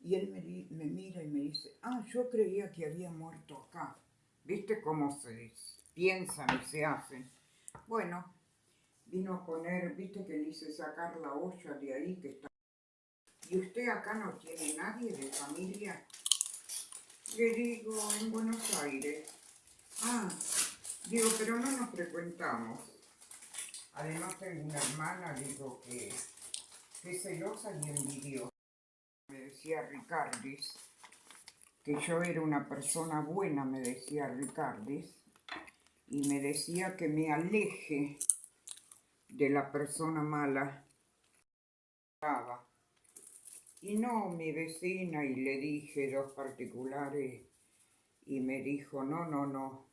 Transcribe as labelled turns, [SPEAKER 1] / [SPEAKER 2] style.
[SPEAKER 1] Y él me, me mira y me dice, ah, yo creía que había muerto acá. ¿Viste cómo se piensan y se hacen? Bueno, vino a poner, viste que le hice sacar la olla de ahí que está. ¿Y usted acá no tiene nadie de familia? Le digo, en Buenos Aires. Ah, digo, pero no nos frecuentamos. Además tengo una hermana, digo, que es celosa y envidiosa. Decía Ricardis, que yo era una persona buena, me decía Ricardis, y me decía que me aleje de la persona mala. Y no, mi vecina, y le dije dos particulares, y me dijo, no, no, no,